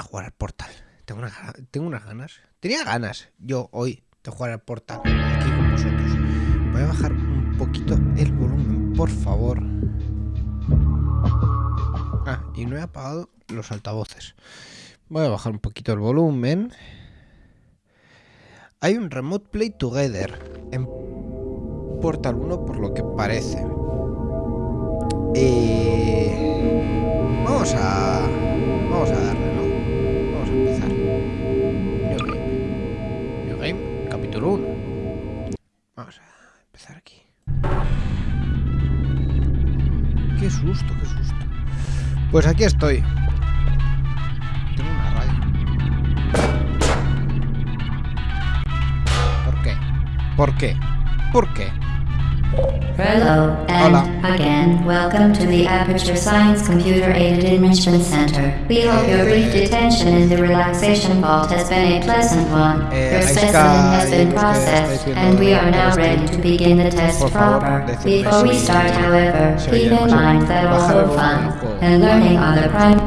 a jugar al portal. Tengo, una, tengo unas ganas. Tenía ganas yo hoy de jugar al portal aquí con vosotros. Voy a bajar un poquito el volumen, por favor. Ah, y no he apagado los altavoces. Voy a bajar un poquito el volumen. Hay un Remote Play Together en Portal 1 por lo que parece. Eh, vamos a... Vamos a darle, capítulo 1. Vamos a empezar aquí. Qué susto, qué susto. Pues aquí estoy. Tengo una radio. ¿Por qué? ¿Por qué? ¿Por qué? Hello, and Hola. again, welcome to the Aperture Science Computer Aided Enrichment Center. We hope your brief detention in the relaxation vault has been a pleasant one. Eh, Your specimen has been processed, and we are now ready to begin the test proper. Before we start, however, keep in mind that el although fun and learning are the prime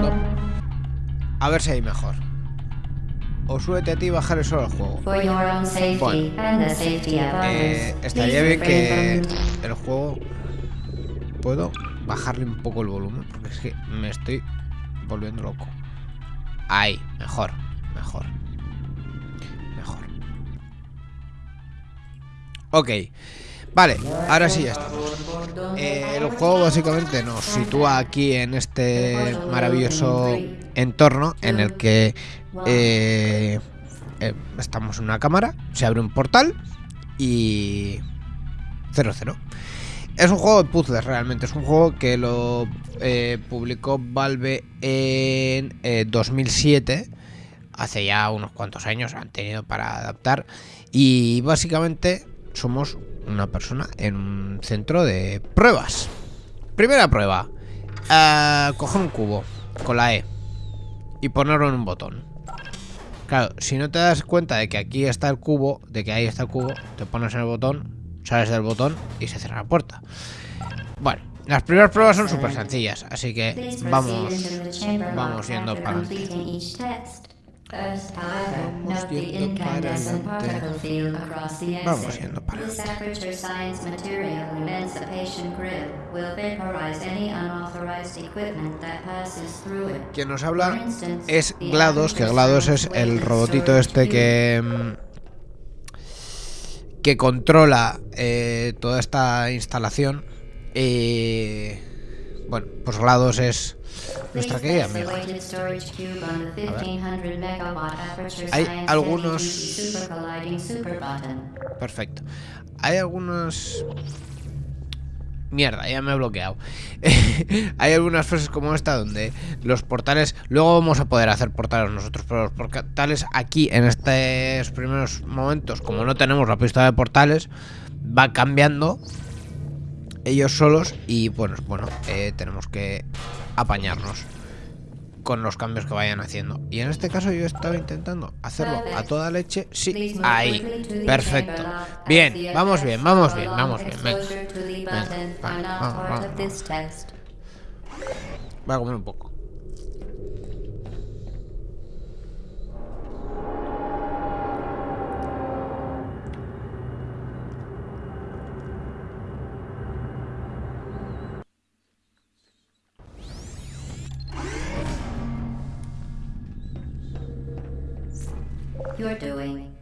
A ver si hay mejor. O súbete a ti y bajar solo el juego. for your own safety Bueno. and the safety of Eh, estaría bien que el juego puedo bajarle un poco el volumen porque es que me estoy volviendo loco. Ahí, mejor, mejor. Mejor. Ok. Vale, ahora sí ya estamos. Eh, el juego básicamente nos sitúa aquí en este maravilloso entorno en el que eh, eh, estamos en una cámara, se abre un portal y 0-0. Es un juego de puzzles realmente, es un juego que lo eh, publicó Valve en eh, 2007, hace ya unos cuantos años han tenido para adaptar y básicamente somos una persona en un centro de pruebas. Primera prueba, eh, coger un cubo con la E y ponerlo en un botón. Claro, si no te das cuenta de que aquí está el cubo, de que ahí está el cubo, te pones en el botón, sales del botón y se cierra la puerta. Bueno, las primeras pruebas son súper sencillas, así que vamos, vamos yendo para adelante. Vamos yendo para adelante. Vamos yendo adelante. Quien nos habla es the GLaDOS, que GLaDOS es el robotito este que mm, que controla eh, toda esta instalación. Eh, bueno, pues GLaDOS es nuestra querida amiga. weighted storage cube on the 1500 megawatt aperture Hay algunos-. Perfecto. Hay algunos... Mierda, ya me he bloqueado. Hay algunas frases como esta donde los portales... Luego vamos a poder hacer portales nosotros, pero los portales aquí, en estos primeros momentos, como no tenemos la pista de portales, va cambiando ellos solos y bueno, bueno eh, tenemos que apañarnos con los cambios que vayan haciendo. Y en este caso yo estaba intentando hacerlo a toda leche. Sí, ahí. Perfecto. Bien, vamos bien, vamos bien, vamos bien. Venga. Venga, vale, vamos, vamos, vamos. Voy a comer un poco.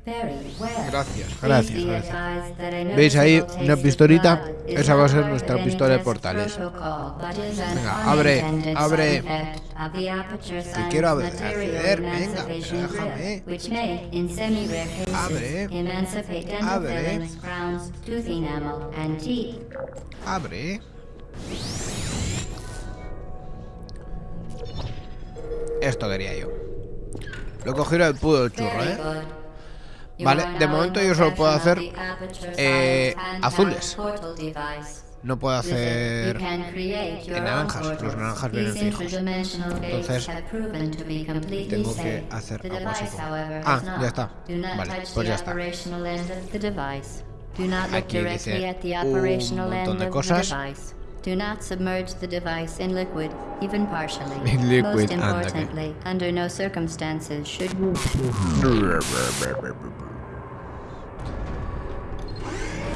Gracias, gracias, gracias. ¿Veis ahí una pistolita? Esa va a ser nuestra pistola de portales. Venga, abre, abre. science quiero acceder, venga, déjame. Abre. Abre. fillings, crowns, tooth enamel, and teeth. Abre. Esto quería yo. Lo he cogido del pudo del churro, ¿eh? Vale, de momento yo solo puedo hacer eh, azules. No puedo hacer... can create your en naranjas, los naranjas vienen fijos. Entonces, have proven to be completely tengo que hacer The algo así Ah, ya está. Do not Vale, pues the ya está. Aquí dice un montón de cosas. Do not submerge the device in liquid, even partially. In liquid, Most importantly, under no circumstances should you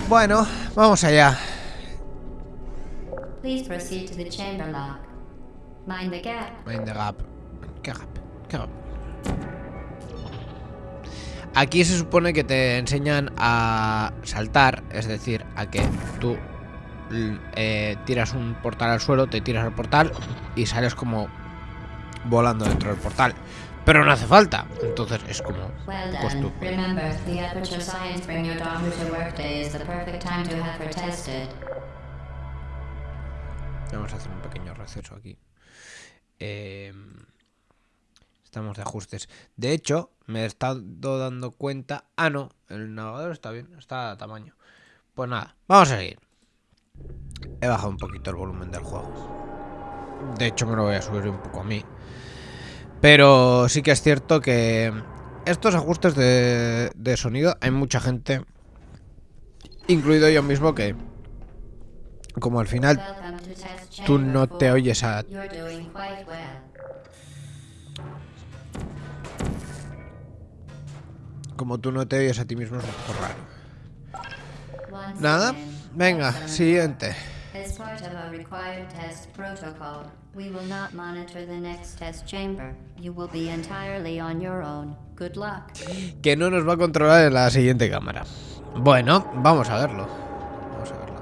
Bueno, vamos allá. please proceed to the chamber lock. Mind the gap. Mind the gap. ¿Qué gap? ¿Qué gap? Aquí se supone que te enseñan a saltar, es decir, a que tú eh, tiras un portal al suelo, te tiras al portal y sales como volando dentro del portal. Pero no hace falta, entonces es como... Well Pues. Vamos a hacer un pequeño receso aquí. Eh, estamos de ajustes. De hecho, me he estado dando cuenta. Ah, no, el navegador está bien, está a tamaño. Pues nada, vamos a seguir. He bajado un poquito el volumen del juego. De hecho, me lo voy a subir un poco a mí. Pero sí que es cierto que estos ajustes de, de sonido, hay mucha gente, incluido yo mismo, que como al final tú no te oyes a como tú no te oyes a ti mismo es un poco raro. Nada, venga, siguiente. As part of a required test protocol, we will not monitor the next test chamber. You will be entirely on your own. Good luck. Que no nos va a controlar en la siguiente cámara. Bueno, vamos a verlo. Vamos a verlo.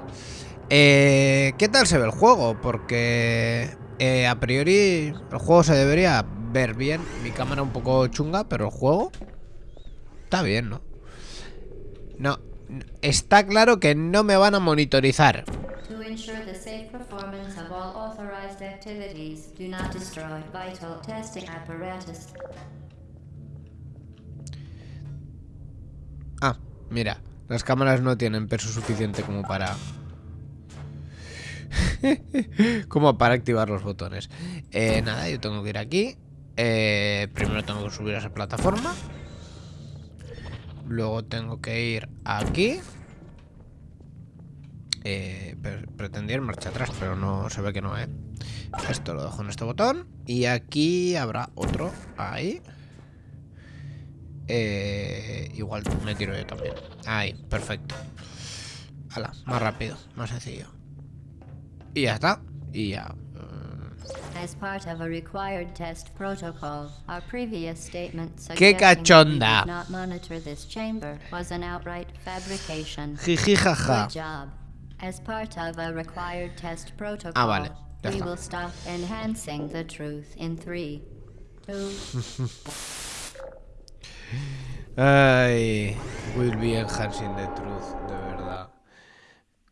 Eh, ¿Qué tal se ve el juego? Porque eh, a priori el juego se debería ver bien. Mi cámara un poco chunga, pero el juego está bien, ¿no? No, está claro que no me van a monitorizar. Ah, mira, las cámaras no tienen peso suficiente como para... como para activar los botones. Eh, nada, yo tengo que ir aquí. Eh, primero tengo que subir a esa plataforma. Luego tengo que ir aquí. Eh, pre- pretendía ir marcha atrás, pero no se ve que no, ¿eh? Esto lo dejo en este botón. Y aquí habrá otro. Ahí. Eh, igual me tiro yo también. Ahí, perfecto. Hala, más rápido, más sencillo. Y ya está. Y ya. As part of a required test protocol, our previous statement ¡Qué suggesting that we cachonda! did not monitor this chamber was an outright fabrication. Jiji jaja. Good job. As part of a required test protocol, Ah, vale, ya we está. will stop enhancing the truth in three, two, Ay, will be enhancing the truth, de verdad.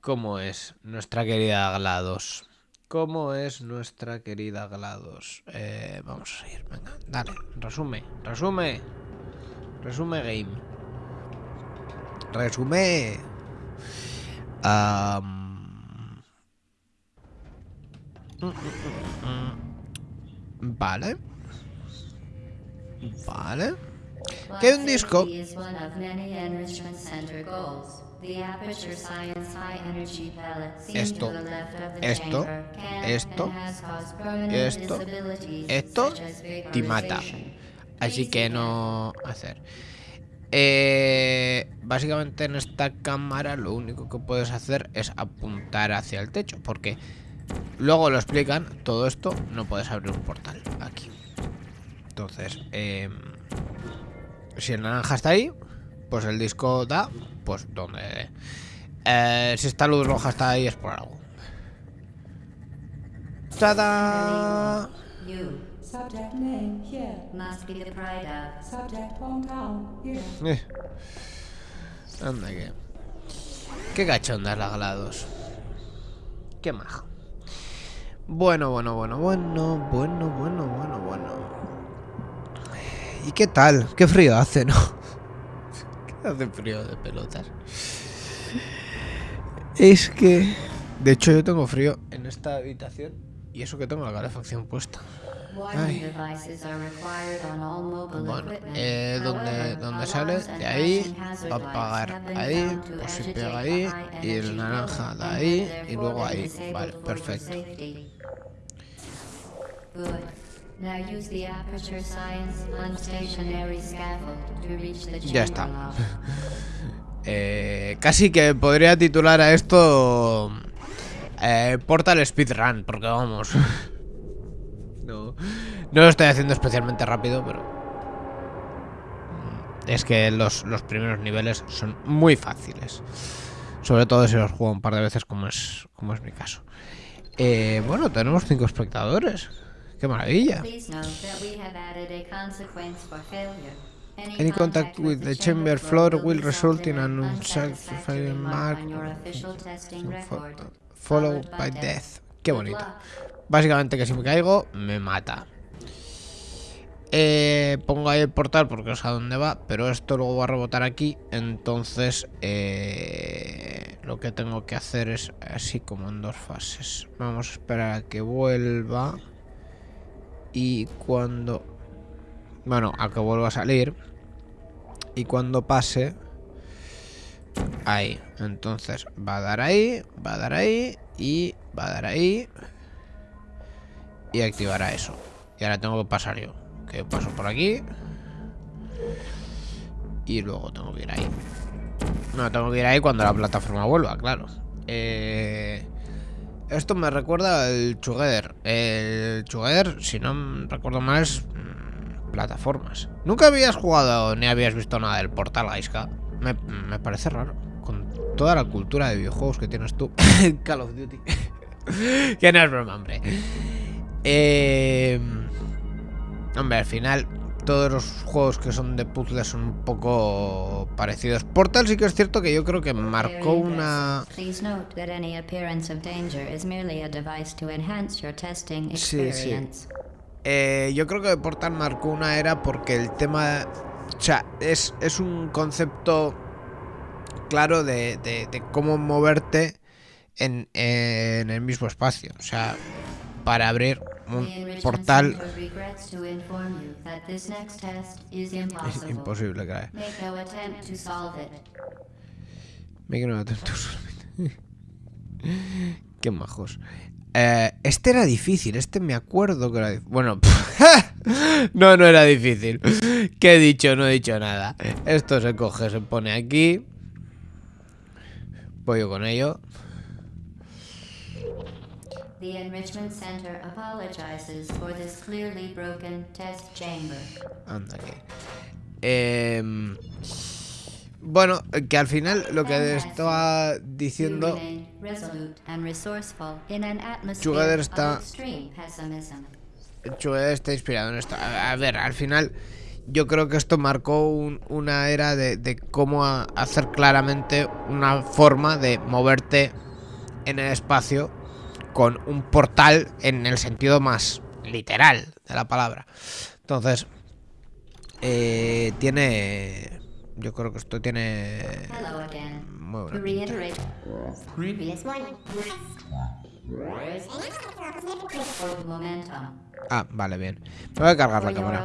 ¿Cómo es nuestra querida GLaDOS? ¿Cómo es nuestra querida GLaDOS? Eh, vamos a seguir, venga, dale, resume, resume. Resume game. Resume. Mm. Vale. Vale. Que hay un disco. Esto, esto, esto, esto, esto te mata. Así que no hacer. Eh, básicamente en esta cámara lo único que puedes hacer es apuntar hacia el techo. Porque luego lo explican, todo esto no puedes abrir un portal aquí. Entonces, em, si el naranja está ahí, pues el disco da, pues donde... Eh, si esta luz roja está ahí es por algo. ¡Tada! Eh. Anda que. Qué cachonda la GLaDOS. Qué maja. Bueno, bueno, bueno, bueno, bueno, bueno, bueno, bueno. ¿Y qué tal? Qué frío hace, ¿no? ¿Qué hace frío de pelotas? Es que. De hecho, yo tengo frío en esta habitación. Y eso que tengo la calefacción puesta. Ay. devices are required on all Bueno, eh, ¿dónde, ¿dónde sale? De ahí, va a pagar ahí, pues si pega ahí, y el naranja de ahí, y luego ahí. Vale, perfecto. Good. Now use the aperture science unstationary scaffold to reach the Ya está. Eh, casi que podría titular a esto eh, Portal Speedrun, porque vamos. No, no lo estoy haciendo especialmente rápido, pero. mm, Es que los, los primeros niveles son muy fáciles. Sobre todo si los juego un par de veces, como es, como es mi caso. Eh, bueno, tenemos cinco espectadores. ¡Qué maravilla! Any contact with the chamber floor will result in an unsatisfactory unsatisfactory mark followed by death. Qué bonito. Básicamente que si me caigo, me mata. Eh, pongo ahí el portal porque no sé a dónde va, pero esto luego va a rebotar aquí. Entonces, eh, lo que tengo que hacer es así como en dos fases. Vamos a esperar a que vuelva. Y cuando... Bueno, a que vuelva a salir. Y cuando pase... Ahí. Entonces va a dar ahí, va a dar ahí y va a dar ahí. Y activará eso. Y ahora tengo que pasar yo. Que paso por aquí. Y luego tengo que ir ahí. No, tengo que ir ahí cuando la plataforma vuelva, claro. Eh, esto me recuerda al Together. El Together, si no recuerdo mal, es mm, plataformas. Nunca habías jugado ni habías visto nada del portal Gaiska. Me, me parece raro. Con toda la cultura de videojuegos que tienes tú. Call of Duty. que no es broma, hombre. Eh, hombre, al final todos los juegos que son de puzzles son un poco parecidos. Portal sí que es cierto que yo creo que marcó una... Sí, sí. Eh, yo creo que Portal marcó una era porque el tema... O sea, es, es un concepto claro de, de- de cómo moverte en, en el mismo espacio. O sea, para abrir un portal es imposible, claro. Make no attempt to solve it. Qué majos. Eh, este era difícil, este me acuerdo que era difícil. Bueno, no, no era difícil. ¿Qué he dicho? No he dicho nada. Esto se coge, se pone aquí. Voy yo con ello. The Enrichment Center apologizes for this clearly broken test chamber. Anda aquí. Em, bueno, que al final lo que estaba diciendo. of está-. Chue está inspirado en esto. A, a ver, al final yo creo que esto marcó un- una era de, de cómo a- hacer claramente una forma de moverte en el espacio con un portal en el sentido más literal de la palabra. Entonces, eh, tiene... Yo creo que esto tiene... Muy buena pinta. Ah, vale, bien. Me voy a cargar la cámara.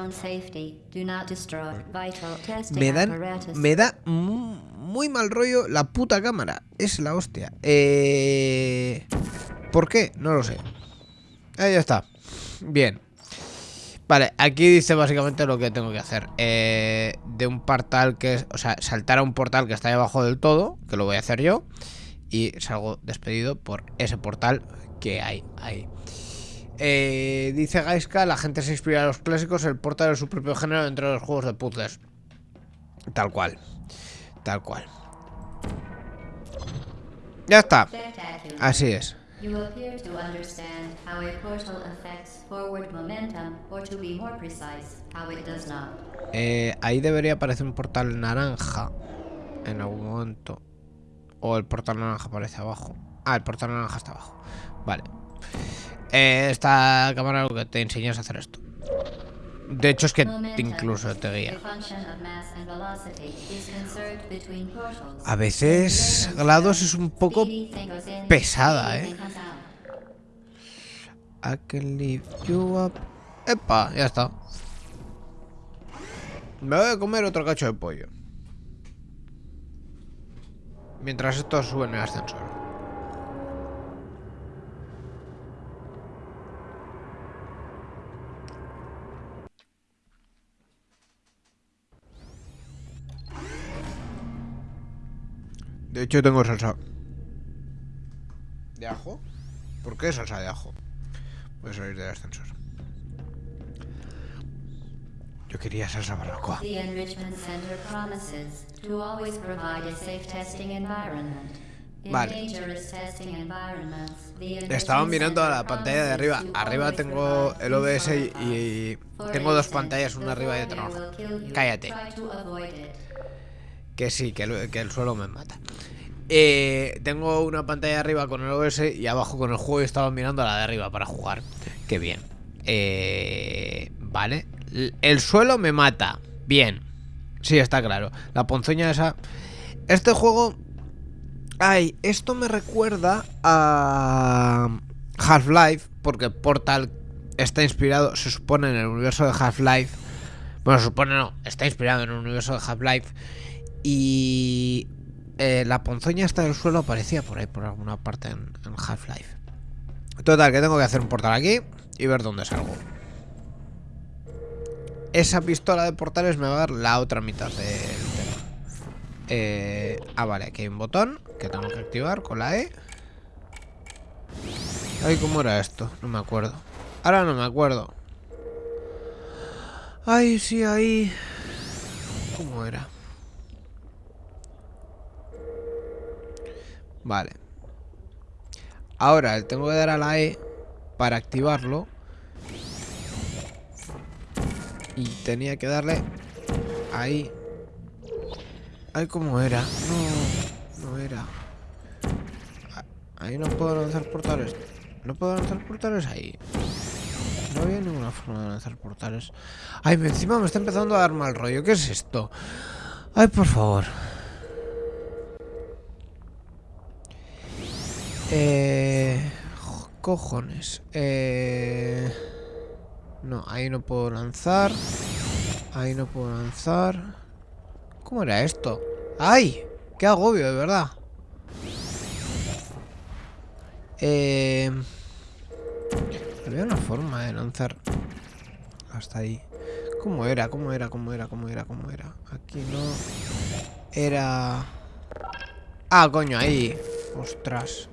Me dan, me da mu- muy mal rollo la puta cámara. Es la hostia. Eh, ¿Por qué? No lo sé. Ahí ya está. Bien. Vale, aquí dice básicamente lo que tengo que hacer. Eh, de un portal que es... O sea, saltar a un portal que está debajo del todo, que lo voy a hacer yo. Y salgo despedido por ese portal que hay ahí. Eh, dice Gaiska, la gente se inspira en los clásicos, el portal es su propio género dentro de los juegos de puzzles. Tal cual. Tal cual. Ya está. Así es. You appear to understand how a portal affects forward momentum, or to be more precise, how it does not. Eh, ahí debería aparecer un portal naranja. En algún momento. O el portal naranja aparece abajo. Ah, el portal naranja está abajo. Vale. Eh, esta cámara lo que te enseña es hacer esto. De hecho es que incluso te guía. A veces GLaDOS es un poco pesada, ¿eh? I can lift you up. Epa, ya está. Me voy a comer otro cacho de pollo. Mientras esto sube en el ascensor. De hecho tengo salsa de ajo. ¿Por qué salsa de ajo? Voy a salir del ascensor. Yo quería salsa barbacoa. The Enrichment Center promises to always provide a safe testing environment. In Vale. Estaba mirando a la pantalla de arriba. Arriba tengo el OBS y, tengo dos pantallas, una arriba y otra abajo. Cállate. try to avoid it. Que sí, que el, suelo me mata. Eh, tengo una pantalla arriba con el OBS y abajo con el juego y estaba mirando a la de arriba para jugar. Qué bien. Eh, vale. El suelo me mata. Bien. Sí, está claro. La ponzoña esa... Este juego... Ay, esto me recuerda a Half-Life, porque Portal está inspirado, se supone, en el universo de Half-Life. Bueno, se supone no, está inspirado en el universo de Half-Life. Y eh, la ponzoña esta del suelo aparecía por ahí, por alguna parte en, Half-Life. Total, que tengo que hacer un portal aquí y ver dónde salgo. Esa pistola de portales me va a dar la otra mitad del tema. Eh, ah, vale, aquí hay un botón que tengo que activar con la E. Ay, ¿cómo era esto? No me acuerdo. Ahora no me acuerdo. Ay, sí, ahí. ¿Cómo era? Vale. Ahora tengo que dar a la E para activarlo. Y tenía que darle ahí. Ay, ¿cómo era? No, no era. Ah, Ahí no puedo lanzar portales. No puedo lanzar portales ahí. No había ninguna forma de lanzar portales. Ay, encima me está empezando a dar mal rollo. ¿Qué es esto? Ay, por favor. Eh... jo- Cojones. Eh... No, ahí no puedo lanzar. Ahí no puedo lanzar. ¿Cómo era esto? ¡Ay! ¡Qué agobio, de verdad! Eh... Había una forma de lanzar hasta ahí. ¿Cómo era? ¿Cómo era? ¿Cómo era? ¿Cómo era? ¿Cómo era? Aquí no... Era... Ah, coño, ahí. Ostras.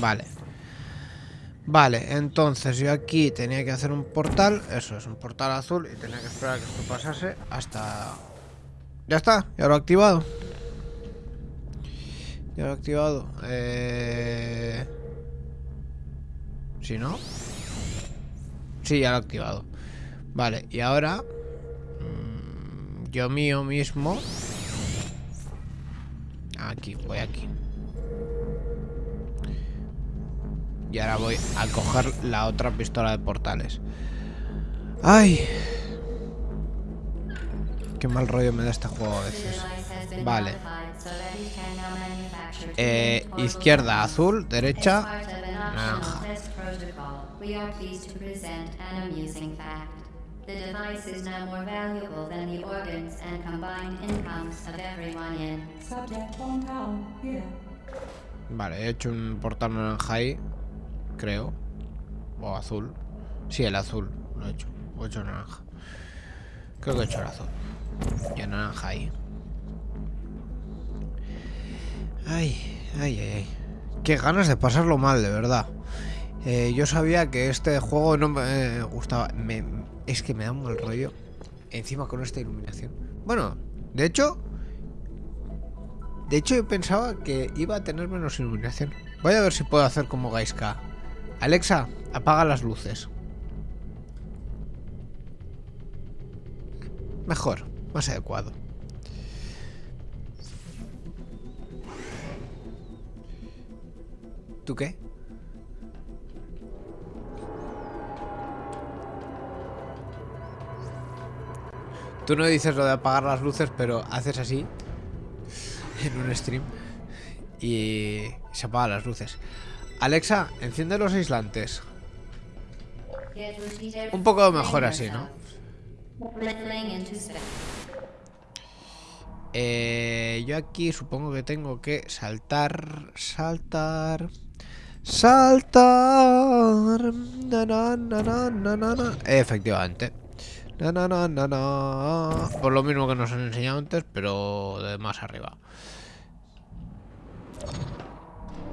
Vale. Vale, entonces yo aquí tenía que hacer un portal. Eso es, un portal azul. Y tenía que esperar que esto pasase hasta... Ya está, ya lo he activado. Ya lo he activado. Eh... Si no... Sí, ya lo he activado. Vale, y ahora... mm, yo mío mismo... Aquí, voy aquí. Y ahora voy a coger la otra pistola de portales. ¡Ay! Qué mal rollo me da este juego a veces. Vale. Eh, izquierda azul, derecha naranja. optional test protocol, we are pleased to present an amusing fact. The device is now more valuable than the organs and combined incomes of everyone in. Subject hometown here. Vale, he hecho un portal naranja ahí. Creo. O azul. Sí, el azul. Lo he hecho. O he hecho naranja. Creo que he hecho el azul. Y el naranja ahí. Ay, ay, ay, ay. Qué ganas de pasarlo mal, de verdad. Eh, yo sabía que este juego no me gustaba. Me- es que me da un mal rollo. Encima con esta iluminación. Bueno, de hecho, de hecho, yo pensaba que iba a tener menos iluminación. Voy a ver si puedo hacer como Gaiska. Alexa, apaga las luces. Mejor, más adecuado. ¿Tú qué? Tú no dices lo de apagar las luces, pero haces así en un stream y se apagan las luces. Alexa, enciende los aislantes. Un poco mejor así, ¿no? Eh, yo aquí supongo que tengo que saltar, saltar, saltar. Na, na, na, na, na, na, na. Efectivamente. Na, na, na, na, na. Por lo mismo que nos han enseñado antes, pero de más arriba.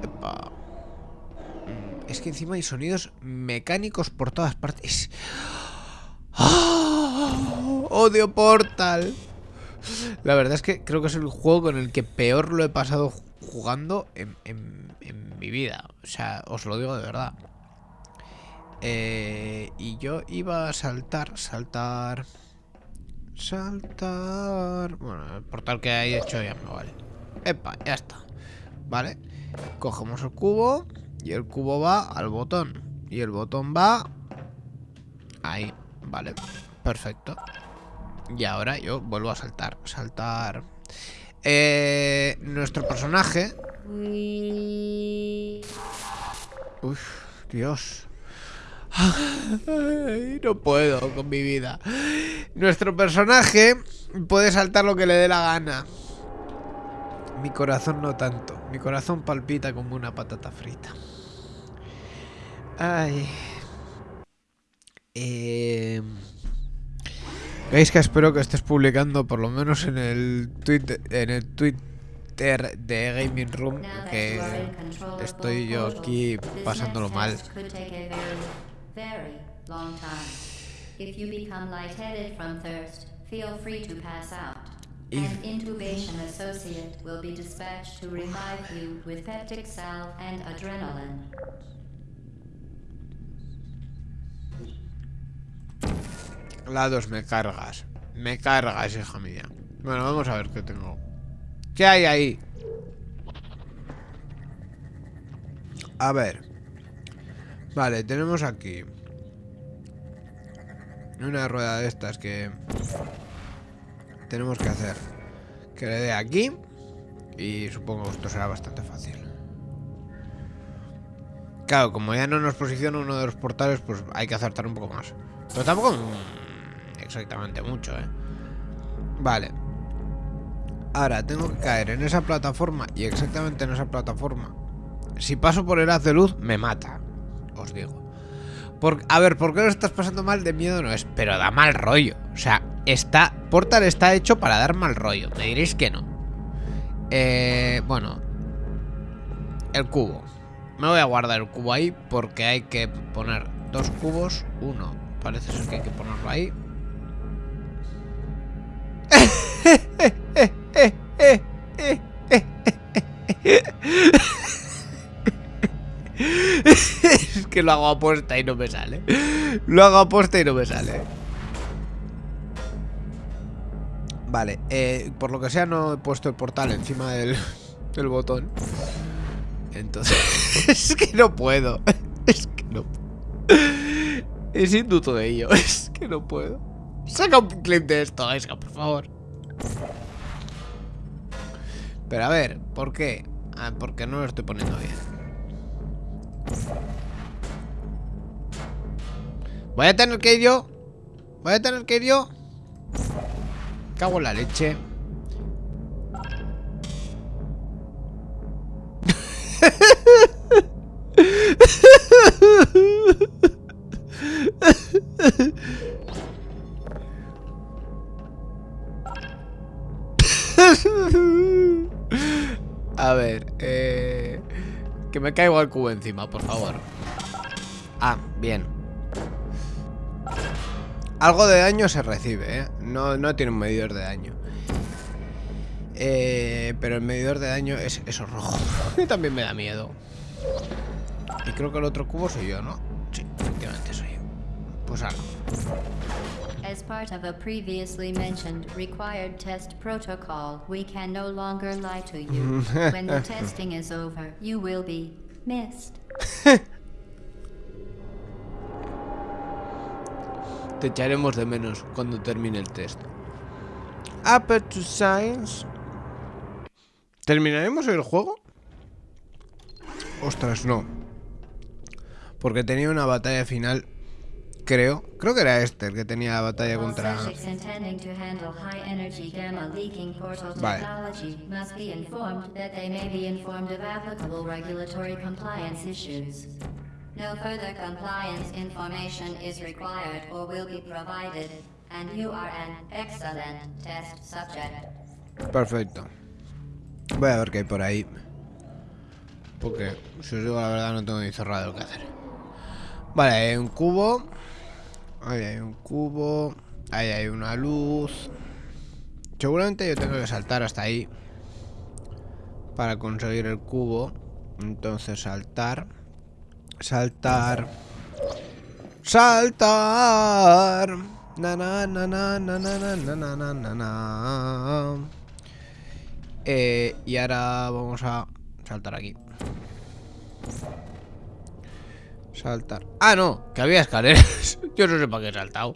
Epa. Es que encima hay sonidos mecánicos por todas partes. ¡Ah! ¡Odio Portal! La verdad es que creo que es el juego con el que peor lo he pasado jugando en mi vida. O sea, os lo digo de verdad. Eh, y yo iba a saltar, saltar, saltar. Bueno, el portal que hay hecho ya me vale. Epa, ya está. Vale. Cogemos el cubo y el cubo va al botón. Y el botón va ahí. Vale, perfecto. Y ahora yo vuelvo a saltar. Saltar. Eh, nuestro personaje. Uf, Dios. No puedo con mi vida. Nuestro personaje puede saltar lo que le dé la gana. Mi corazón no tanto. Mi corazón palpita como una patata frita. Ay. Eh... Veis que espero que estés publicando por lo menos en el Twitter, en el Twitter de Gaming Room que estoy yo aquí pasándolo mal. If you become lightheaded from thirst, feel free to pass out. If- An intubation associate will be dispatched to revive you with peptic salve and adrenaline. La 2 me cargas. Me cargas, hija mía. Bueno, vamos a ver qué tengo. ¿Qué hay ahí? A ver. Vale, tenemos aquí una rueda de estas que tenemos que hacer. Que le dé aquí. Y supongo que esto será bastante fácil. Claro, como ya no nos posiciona uno de los portales, pues hay que acertar un poco más. Pero tampoco exactamente mucho, ¿eh? Vale. Ahora, tengo que caer en esa plataforma y exactamente en esa plataforma. Si paso por el haz de luz, me mata. Os digo. Por, a ver, ¿por qué lo estás pasando mal? De miedo no es, pero da mal rollo. O sea, está. Portal está hecho para dar mal rollo. Me diréis que no. Eh, bueno. El cubo. Me voy a guardar el cubo ahí porque hay que poner dos cubos. Uno. Parece ser que hay que ponerlo ahí. es que lo hago apuesta y no me sale. Lo hago apuesta y no me sale. Vale, eh, por lo que sea no he puesto el portal encima del, botón. Entonces, es que no puedo. Es que no Es induto de ello. Es que no puedo. Saca un clip de esto, Aisca, por favor. Pero a ver, ¿por qué? Ah, porque no lo estoy poniendo bien. Voy a tener que ir yo. Voy a tener que ir yo. Cago en la leche. Que me caigo al cubo encima, por favor. Ah, bien. Algo de daño se recibe, ¿eh? No, no tiene un medidor de daño. Eh, pero el medidor de daño es eso rojo. Y también me da miedo. Y creo que el otro cubo soy yo, ¿no? Sí, efectivamente soy yo. Pues ahora. As part of a previously mentioned required test protocol, we can no longer lie to you. when the testing is over, you will be missed. Te echaremos de menos cuando termine el test. Upper to Science. ¿Terminaremos el juego? Ostras, no. Porque tenía una batalla final Creo. Creo que era este el que tenía la batalla All contra... Vale. No further compliance information is required or will be provided, and you are an excellent test subject. Perfecto. Voy a ver qué hay por ahí. Porque, si os digo la verdad, no tengo ni cerrado lo que hacer. Vale, hay un cubo. Ahí hay un cubo. Ahí hay una luz. Seguramente yo tengo que saltar hasta ahí. Para conseguir el cubo. Entonces saltar. Saltar. Saltar. Na na na na na na na na na na na. Eh, y ahora vamos a saltar aquí. Saltar. Ah, no, que había escaleras. Yo no sé para qué he saltado.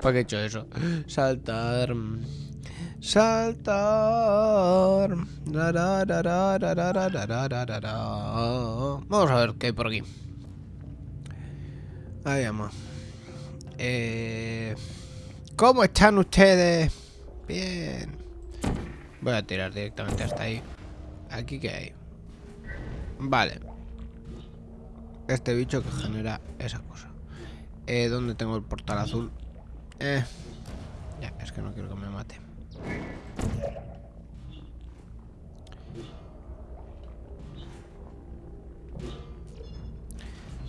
¿Para qué he hecho eso? Saltar. Saltar. Vamos a ver qué hay por aquí. Ahí vamos. ¿Cómo están ustedes? Bien. Voy a tirar directamente hasta ahí. Aquí que hay. Vale. Este bicho que genera esas cosas. Eh, ¿Dónde tengo el portal azul? Eh. Ya, es que no quiero que me mate.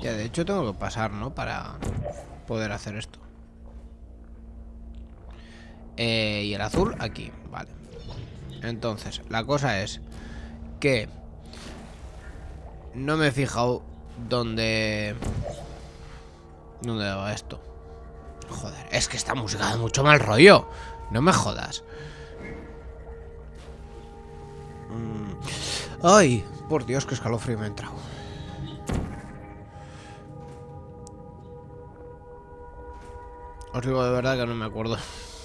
Ya, de hecho tengo que pasar, ¿no? Para poder hacer esto. Eh, y el azul aquí, vale. Entonces, la cosa es que no me he fijado dónde... ¿Dónde va esto? Joder, es que esta música da mucho mal rollo. No me jodas. Mm. Ay, por Dios, que escalofrío me ha entrado. Os digo de verdad que no me acuerdo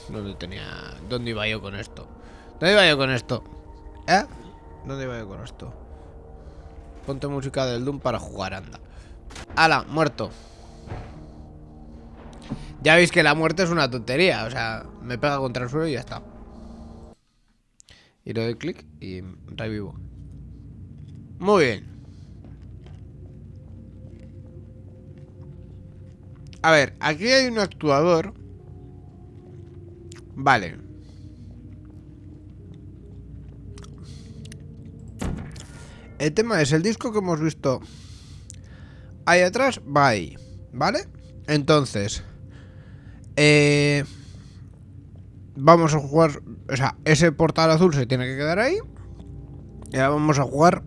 dónde tenía... ¿Dónde iba yo con esto? ¿Dónde iba yo con esto? ¿Eh? ¿Dónde iba yo con esto? Ponte música del Doom para jugar, anda. ¡Hala! Muerto. Ya veis que la muerte es una tontería. O sea, me pega contra el suelo y ya está. Y le doy clic y revivo. Muy bien. A ver, aquí hay un actuador. Vale. El tema es, el disco que hemos visto ahí atrás va ahí, ¿vale? Entonces, eh, vamos a jugar, o sea, ese portal azul se tiene que quedar ahí. Y ahora vamos a jugar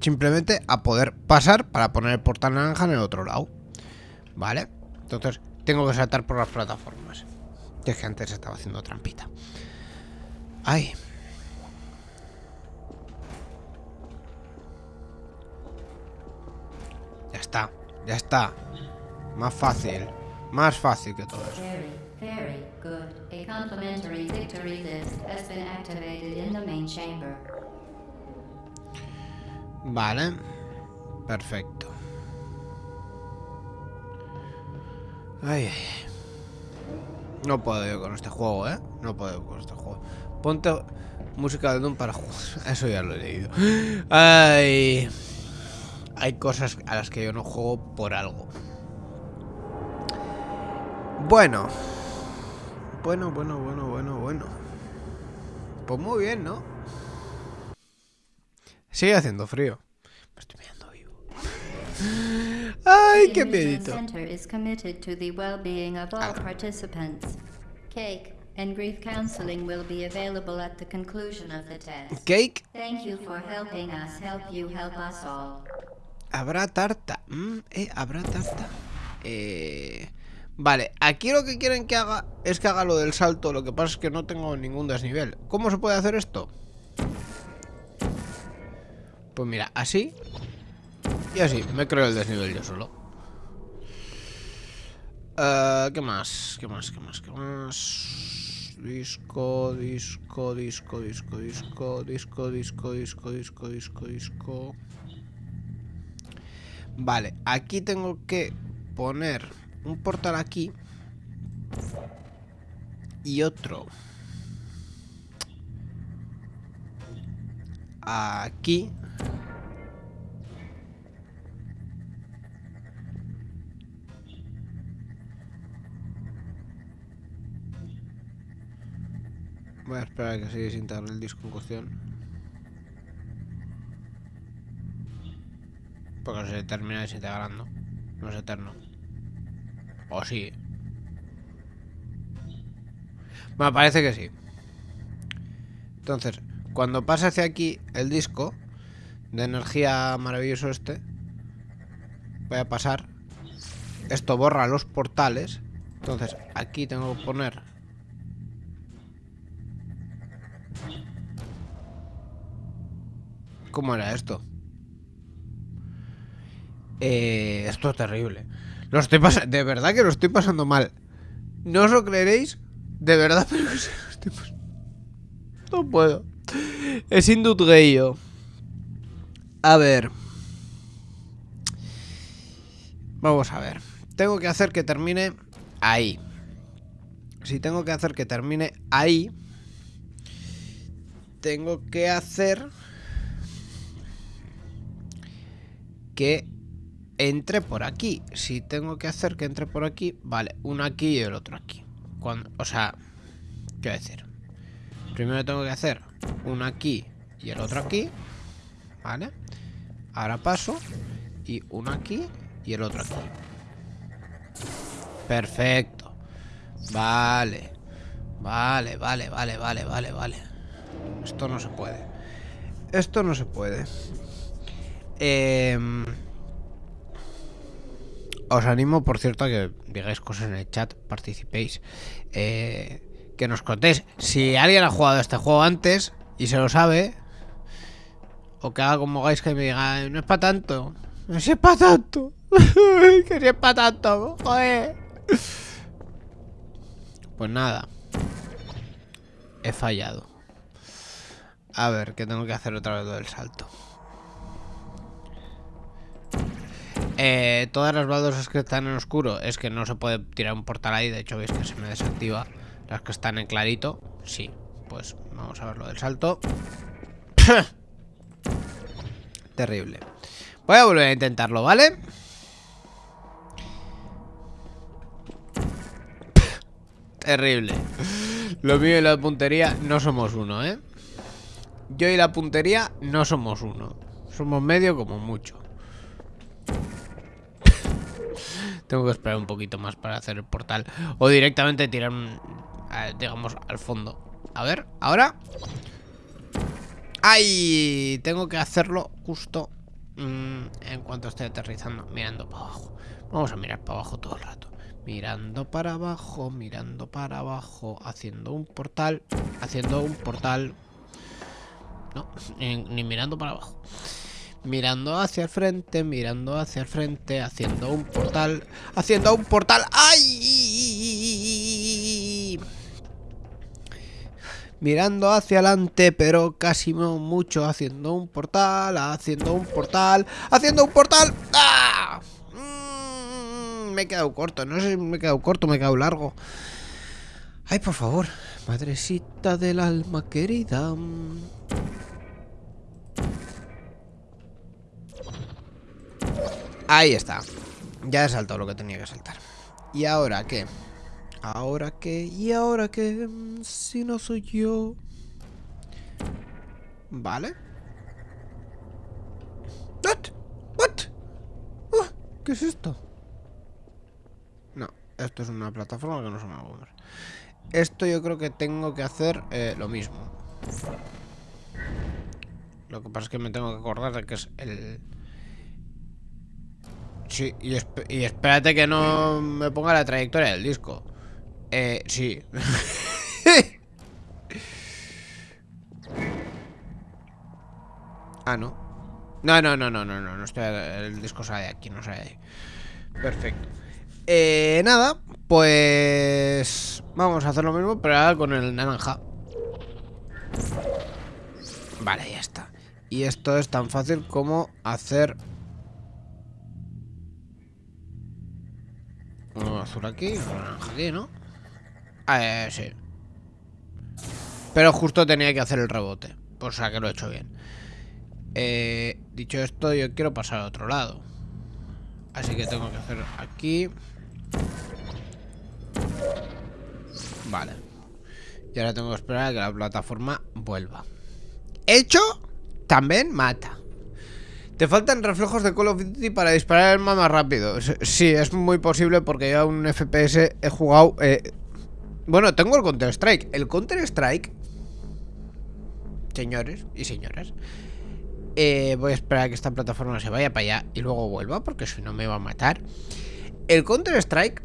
simplemente a poder pasar para poner el portal naranja en el otro lado. ¿Vale? Entonces, tengo que saltar por las plataformas. Es que antes estaba haciendo trampita. Ay. Ya está, ya está. Más fácil. Más fácil que todo eso. Very, very good. A complimentary victory list has been activated in the main chamber. Vale. Perfecto. Ay, ay, ay. No puedo yo con este juego, ¿eh? No puedo con este juego. Ponte música de Doom para jugar. Eso ya lo he leído. Ay. Hay cosas a las que yo no juego por algo. Bueno. Bueno, bueno, bueno, bueno, bueno. Pues muy bien, ¿no? Sigue haciendo frío. Me estoy mirando vivo. Ay, qué miedito. Cake and grief counseling will be available at the conclusion of the test. Cake, Thank you for helping us help you help us all. habrá tarta. Mm, eh, habrá tarta. Eh, vale, aquí lo que quieren que haga es que haga lo del salto. Lo que pasa es que no tengo ningún desnivel. ¿Cómo se puede hacer esto? Pues mira, así y así. Me creo el desnivel yo solo. Eh, ¿Qué más? ¿Qué más? ¿Qué más? ¿Qué más? Disco, disco, disco, disco, disco, disco, disco, disco, disco, disco, disco. Vale, aquí tengo que poner un portal aquí y otro aquí Voy a esperar que se desintegre el disco en cuestión. Porque se termina desintegrando. No es eterno. O sí. Bueno, parece que sí. Entonces, cuando pasa hacia aquí el disco de energía maravilloso este, voy a pasar. Esto borra los portales. Entonces, aquí tengo que poner ¿Cómo era esto? Eh, esto es terrible. Lo estoy pas- de verdad que lo estoy pasando mal. No os lo creeréis. De verdad, pero que lo estoy pas- No puedo. Es indutreio. A ver. Vamos a ver. Tengo que hacer que termine ahí. Si tengo que hacer que termine ahí, tengo que hacer que entre por aquí. Si tengo que hacer que entre por aquí, vale, uno aquí y el otro aquí. Cuando, o sea, quiero decir, primero tengo que hacer uno aquí y el otro aquí, vale. Ahora paso y uno aquí y el otro aquí. Perfecto. Vale. Vale, vale, vale, vale, vale, vale. Esto no se puede. Esto no se puede. Em, os animo, por cierto, a que digáis cosas en el chat, participéis. eh, que nos contéis. Si alguien ha jugado este juego antes y se lo sabe, o que haga como Guys que me diga, no es para tanto. No es para tanto. que si es para tanto. Joder. Pues nada. He fallado. A ver, que tengo que hacer otra vez lo del salto. Eh, todas las baldosas que están en oscuro es que no se puede tirar un portal ahí. De hecho, veis que se me desactiva. Las que están en clarito, sí. Pues vamos a ver lo del salto. Terrible. Voy a volver a intentarlo, ¿vale? Terrible. Lo mío y la puntería no somos uno, ¿eh? Yo y la puntería no somos uno. Somos medio como mucho. Tengo que esperar un poquito más para hacer el portal. O directamente tirar, digamos, al fondo. A ver, ahora. ¡Ay! Tengo que hacerlo justo mm, en cuanto esté aterrizando, mirando para abajo. Vamos a mirar para abajo todo el rato. Mirando para abajo, mirando para abajo, haciendo un portal, haciendo un portal. No, ni mirando para abajo. Mirando hacia el frente, mirando hacia el frente, haciendo un portal, haciendo un portal. ¡Ay! Mirando hacia adelante, pero casi no mucho, haciendo un portal, haciendo un portal, haciendo un portal. ¡Ah! Mm, me he quedado corto, no sé si me he quedado corto, me he quedado largo. Ay, por favor, madrecita del alma querida. Ahí está. Ya he saltado lo que tenía que saltar. ¿Y ahora qué? ¿Ahora qué? ¿Y ahora qué? Mm, Si no soy yo. Vale. What? What? Uh, ¿Qué es esto? No, esto es una plataforma que no se me va. Esto yo creo que tengo que hacer eh, lo mismo. Lo que pasa es que me tengo que acordar de que es el... Sí, y, esp- y espérate que no me ponga la trayectoria del disco. Eh, sí. ah, no. No, no, no, no, no, no, no estoy, el disco sale de aquí, no sale de ahí. Perfecto. Eh, nada, pues vamos a hacer lo mismo, pero ahora con el naranja. Vale, ya está. Y esto es tan fácil como hacer... azul aquí, un naranja aquí, ¿no? Ah, eh, sí. Pero justo tenía que hacer el rebote. Por sea que lo he hecho bien. Eh, dicho esto, yo quiero pasar a otro lado. Así que tengo que hacer aquí. Vale. Y ahora tengo que esperar a que la plataforma vuelva. Hecho, también mata. Te faltan reflejos de Call of Duty para disparar el arma más rápido. Sí, es muy posible porque yo un FPS he jugado... Eh... Bueno, tengo el Counter-Strike. El Counter-Strike... Señores y señoras. Eh, voy a esperar a que esta plataforma se vaya para allá y luego vuelva porque si no me va a matar. El Counter-Strike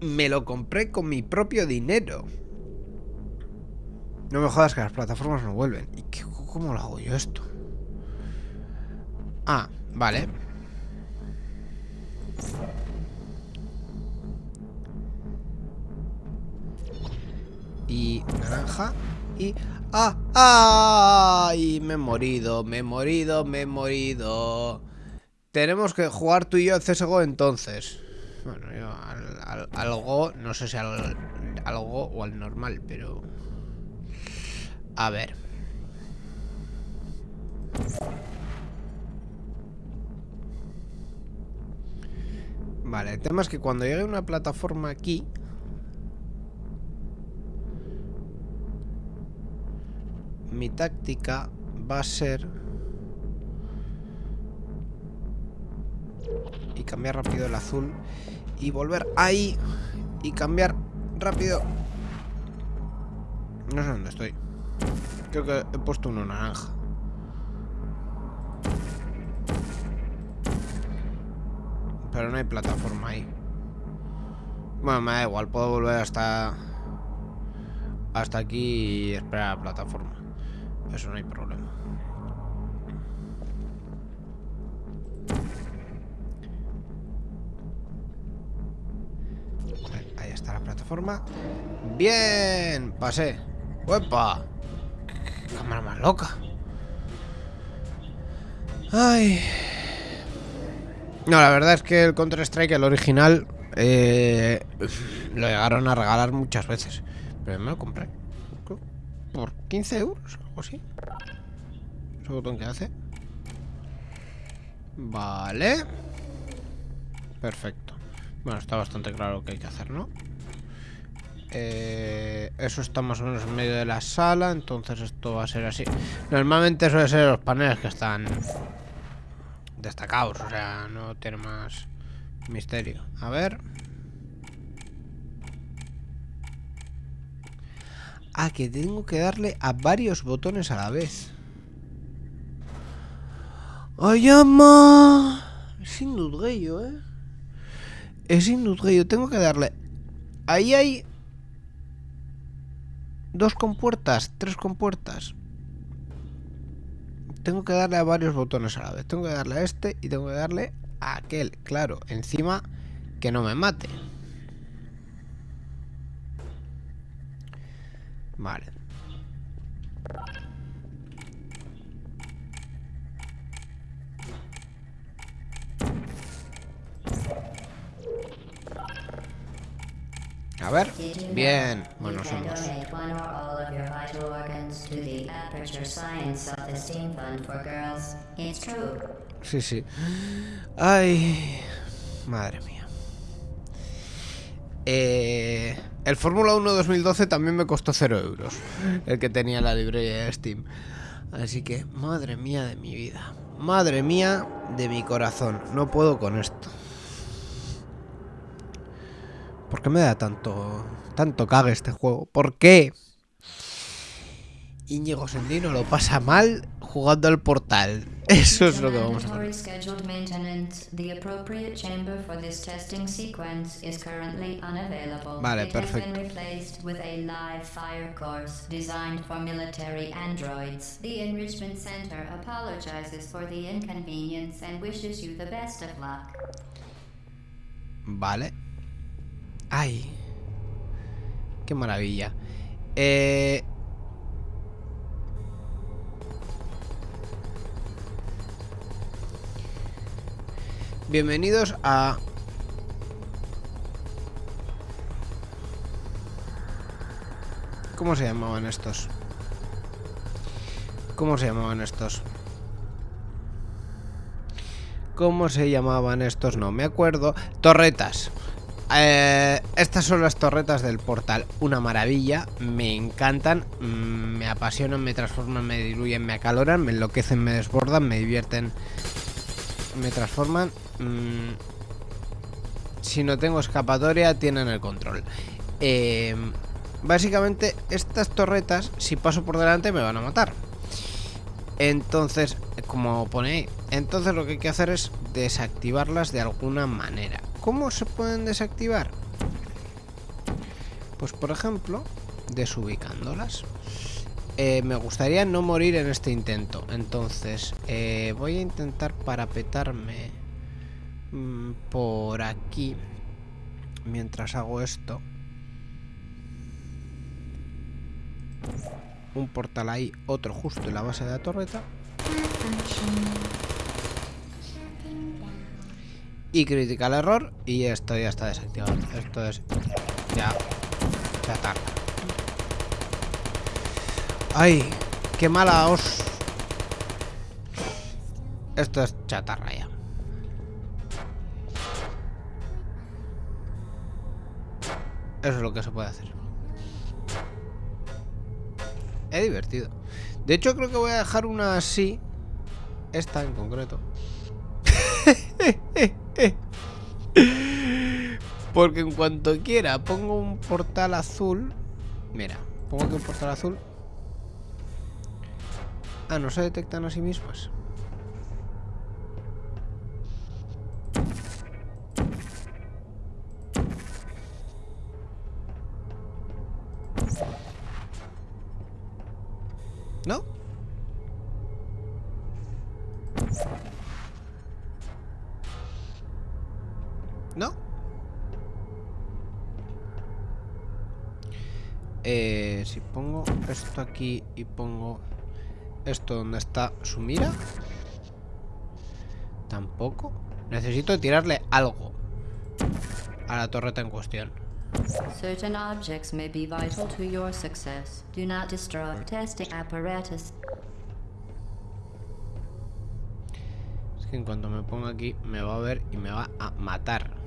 me lo compré con mi propio dinero. No me jodas que las plataformas no vuelven. ¿Y qué, cómo lo hago yo esto? Ah, vale. Y naranja. Y... ¡Ah! ¡Ah! Me he morido, me he morido, me he morido. Tenemos que jugar tú y yo CSGO entonces. Bueno, yo al, algo, no sé si al, algo o al normal, pero... A ver. Vale, el tema es que cuando llegue una plataforma aquí... Mi táctica va a ser... Y cambiar rápido el azul. Y volver ahí. Y cambiar rápido. No sé dónde estoy. Creo que he puesto uno naranja. Pero no hay plataforma ahí. Bueno, me da igual, puedo volver hasta... Hasta aquí y esperar a la plataforma. Eso no hay problema. Ahí está la plataforma. ¡Bien! Pasé. ¡Uepa! Cámara más loca. Ay. No, la verdad es que el Counter-Strike, el original, eh, lo llegaron a regalar muchas veces. Pero me lo compré. Por 15 euros, algo así. Ese botón que hace. Vale. Perfecto. Bueno, está bastante claro lo que hay que hacer, ¿no? Eh, eso está más o menos en medio de la sala, entonces esto va a ser así. Normalmente suele ser los paneles que están destacados, o sea, no tiene más misterio. A ver. Ah, que tengo que darle a varios botones a la vez. ¡Ay, ama! Es indudgueyo, ¿eh? Es indudgueyo. Tengo que darle... Ahí hay... Dos compuertas, tres compuertas. Tengo que darle a varios botones a la vez. Tengo que darle a este y tengo que darle a aquel. Claro, encima que no me mate. Vale. A ver, bien, bueno, somos. Sí, sí. Ay, madre mía. Eh, el Fórmula 1 2012 también me costó 0 euros. El que tenía la librería de Steam. Así que, madre mía de mi vida. Madre mía de mi corazón. No puedo con esto. ¿Por qué me da tanto, tanto cague este juego? ¿Por qué? Íñigo Sendino lo pasa mal jugando al portal. Eso es lo que vamos a hacer. Vale, perfecto. Vale. ¡Ay! ¡Qué maravilla! Eh... Bienvenidos a... ¿Cómo se llamaban estos? ¿Cómo se llamaban estos? ¿Cómo se llamaban estos? No me acuerdo. Torretas. Eh, estas son las torretas del portal. Una maravilla. Me encantan. mm, Me apasionan, me transforman, me diluyen, me acaloran, me enloquecen, me desbordan, me divierten. Me transforman. mm, si no tengo escapatoria, tienen el control. Eh, básicamente, estas torretas, si paso por delante, me van a matar. Entonces, como pone ahí, entonces lo que hay que hacer es desactivarlas de alguna manera. ¿Cómo se pueden desactivar? Pues por ejemplo, desubicándolas. Eh, me gustaría no morir en este intento. Entonces, eh, voy a intentar parapetarme mm, por aquí. Mientras hago esto. Un portal ahí, otro justo en la base de la torreta. Y critical error. Y esto ya está desactivado. Esto es. Ya. Ya tarda. ¡Ay! ¡Qué mala os! Esto es chatarra ya. Eso es lo que se puede hacer. Es divertido. De hecho, creo que voy a dejar una así. Esta en concreto. Porque en cuanto quiera pongo un portal azul. Mira, pongo aquí un portal azul. Ah, no se detectan a sí mismas. ¿No? ¿No? Eh, si pongo esto aquí y pongo esto donde está su mira. Tampoco. Necesito tirarle algo a la torreta en cuestión. Certain objects may be vital to your success. Do not destroy testing apparatus. Es que en cuanto me ponga aquí me va a ver y me va a matar.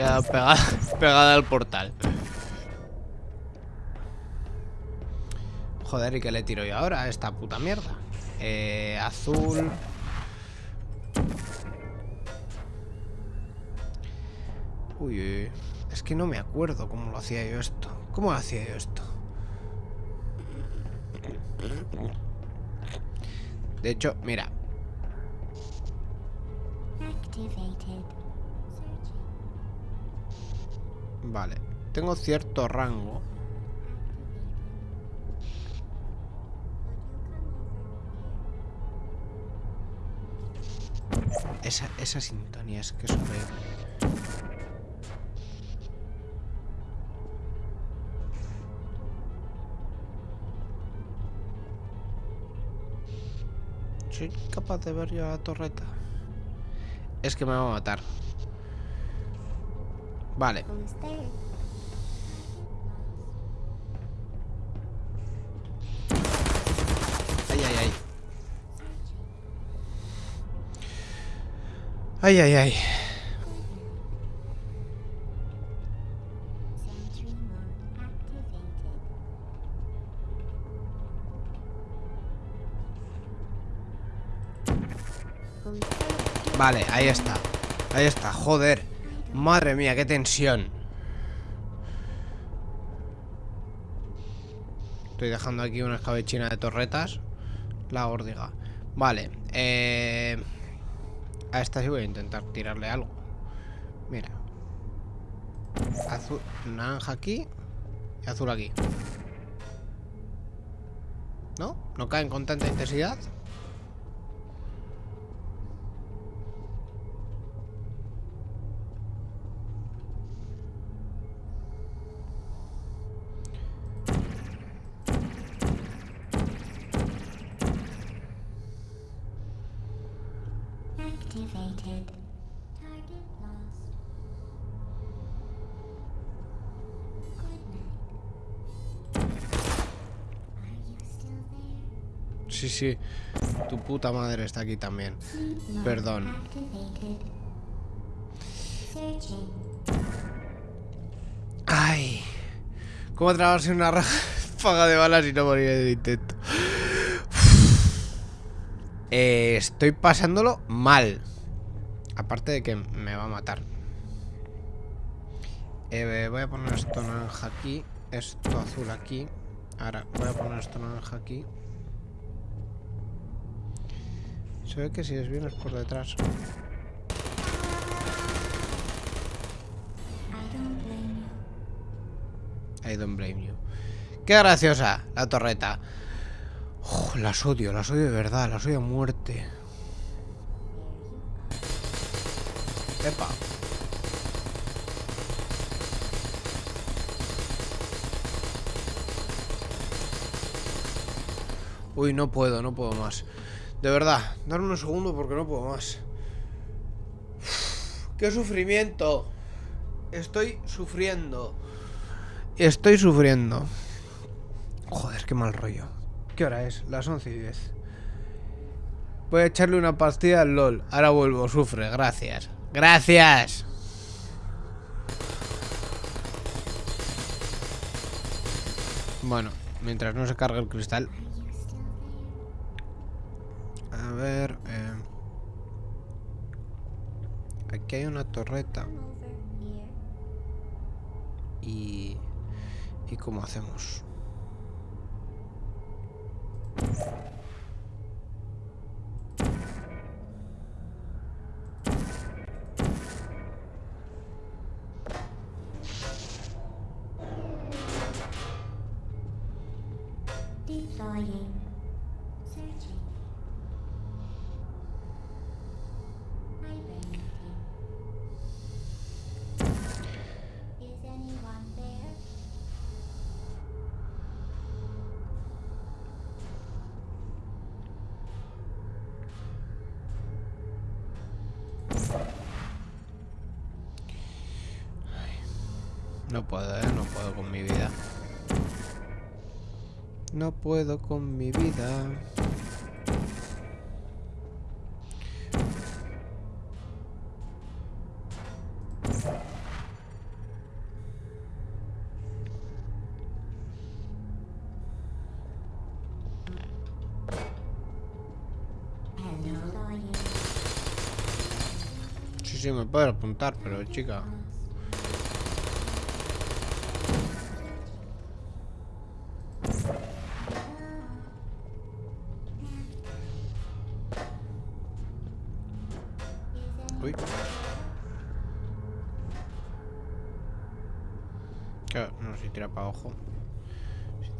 Pegada, pegada al portal. Joder, ¿y qué le tiro yo ahora a esta puta mierda? Eh, azul. Uy, uy. es que no me acuerdo cómo lo hacía yo esto. ¿Cómo lo hacía yo esto? De hecho, mira. Vale. Tengo cierto rango. Esa, esa sintonía es que es horrible. ¿Soy capaz de ver yo la torreta? Es que me va a matar. Vale. There? Ay, ay, ay. Ay, ay, ay. There? Vale, ahí está. Ahí está, joder. Madre mía, qué tensión. Estoy dejando aquí una escabechina de torretas. La órdiga. Vale, eh... A esta sí voy a intentar tirarle algo. Mira. Azul, naranja aquí y azul aquí. ¿No? ¿No caen con tanta intensidad? Sí. Tu puta madre está aquí también. Perdón. Ay. ¿Cómo trabarse una ráfaga de balas y no morir en el intento? Eh, estoy pasándolo mal. Aparte de que me va a matar. Eh, voy a poner esto naranja aquí. Esto azul aquí. Ahora voy a poner esto naranja aquí. Se ve que si es por detrás. I don't blame you. Qué graciosa la torreta. Uf, las odio, las odio de verdad, las odio a muerte. Epa. Uy, no puedo, no puedo más. De verdad, darme un segundo porque no puedo más. ¡Qué sufrimiento! Estoy sufriendo. Estoy sufriendo. Joder, qué mal rollo. ¿Qué hora es? Las 11 y 10. Voy a echarle una pastilla al LOL. Ahora vuelvo, sufre. Gracias. Gracias. Bueno, mientras no se cargue el cristal. A ver. eh, Aquí hay una torreta. Y... ¿Y cómo hacemos? No puedo, ¿eh? No puedo con mi vida. No puedo con mi vida. Sí, sí, me puedo apuntar, pero chica.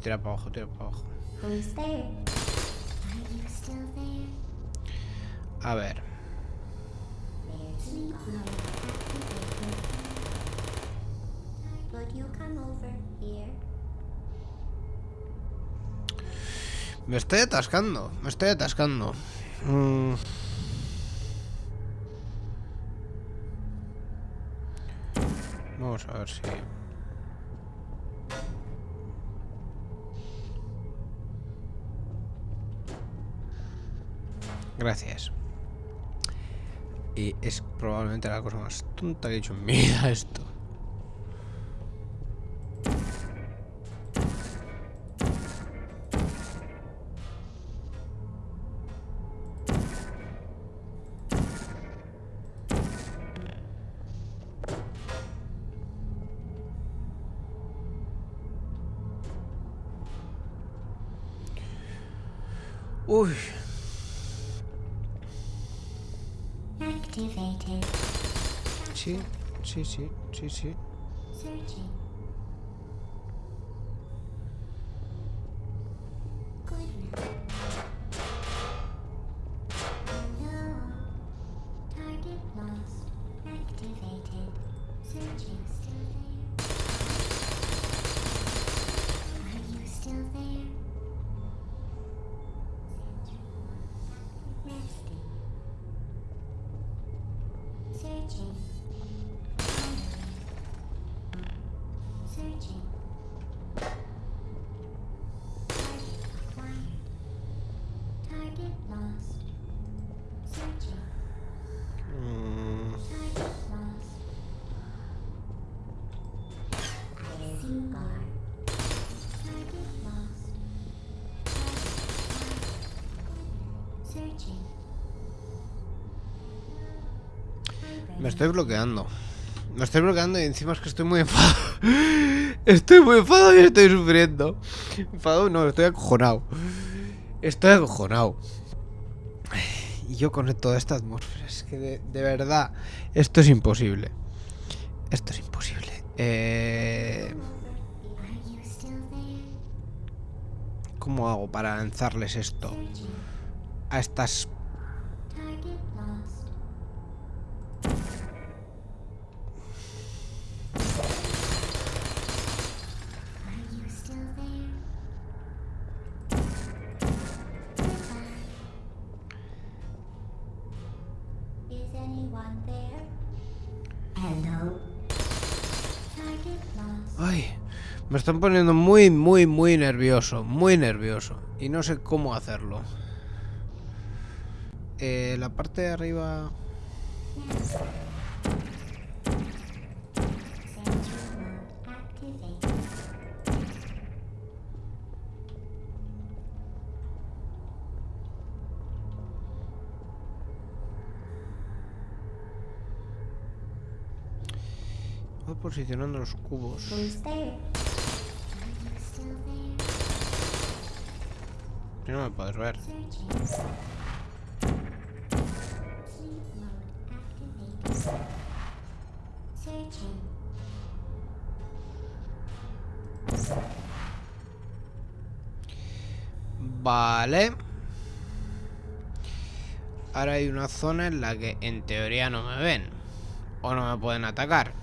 Tira para abajo, tira para abajo. A ver. Me estoy atascando, me estoy atascando. Mm. Vamos a ver si... Gracias. Y es probablemente la cosa más tonta que he hecho en mi vida esto. Uy, sí, sí, sí, sí, sí. Estoy bloqueando. Me estoy bloqueando y encima es que estoy muy enfadado. Estoy muy enfadado y estoy sufriendo. Enfadado no, estoy acojonado. Estoy acojonado. Y yo con toda esta atmósfera, es que de, verdad, esto es imposible. Esto es imposible. Eh? ¿Cómo hago para lanzarles esto a estas... me están poniendo muy, muy, muy nervioso. Muy nervioso. Y no sé cómo hacerlo. Eh, la parte de arriba... Voy posicionando los cubos. No me puedes ver. Vale. Ahora hay una zona en la que en teoría no me ven. O no me pueden atacar.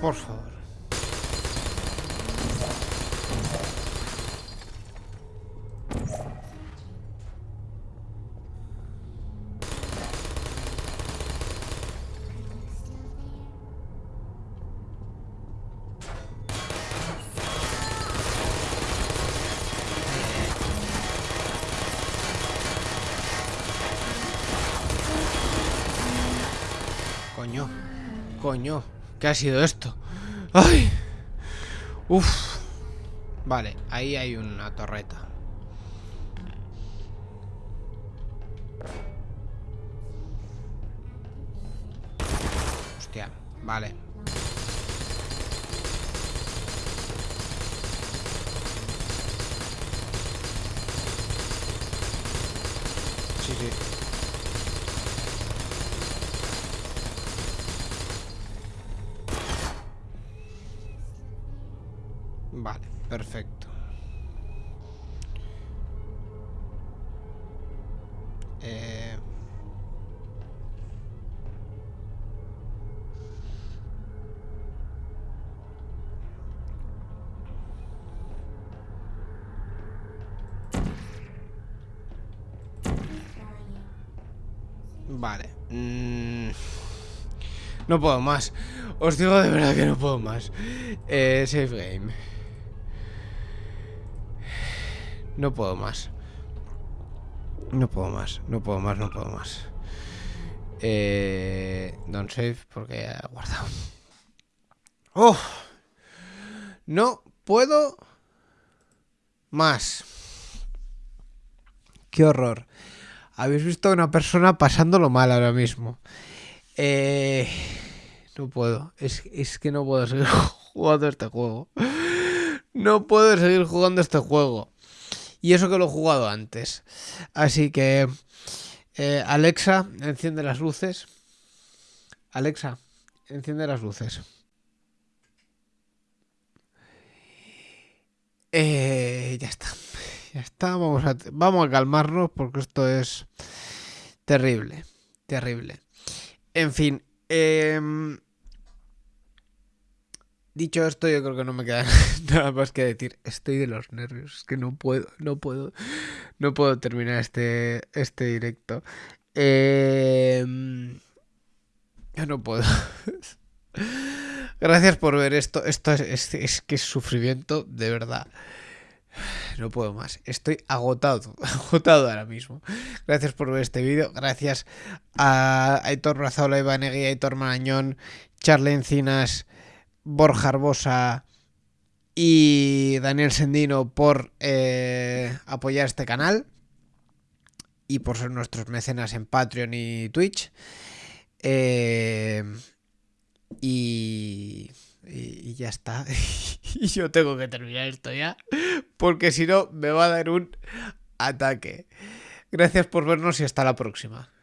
Por favor. ¿Qué ha sido esto? ¡Ay! Uf. Vale, ahí hay una torreta. No puedo más. Os digo de verdad que no puedo más. Eh, save game. No puedo más. No puedo más. No puedo más, no puedo más. Eh, don't save porque ya he guardado. ¡Oh! No puedo más. qué horror. Habéis visto a una persona pasándolo mal ahora mismo. Eh, no puedo. Es, es que no puedo seguir jugando este juego. No puedo seguir jugando este juego. Y eso que lo he jugado antes. Así que... eh, Alexa, enciende las luces. Alexa, enciende las luces. Eh, ya está. Ya está. Vamos a, vamos a calmarnos porque esto es terrible. Terrible. En fin. em, dicho esto, yo creo que no me queda nada más que decir. Estoy de los nervios. Es que no puedo, no puedo. No puedo terminar este, este directo. Em, yo no puedo. Gracias por ver esto. Esto es, que es sufrimiento, de verdad. No puedo más. Estoy agotado. Agotado ahora mismo. Gracias por ver este vídeo. Gracias a Aitor Razola, Iván Egui, Aitor Marañón, Charlie Encinas, Borja Arbosa y Daniel Sendino por eh, apoyar este canal y por ser nuestros mecenas en Patreon y Twitch. Eh, y, ya está. y yo tengo que terminar esto ya. Porque si no, me va a dar un ataque. Gracias por vernos y hasta la próxima.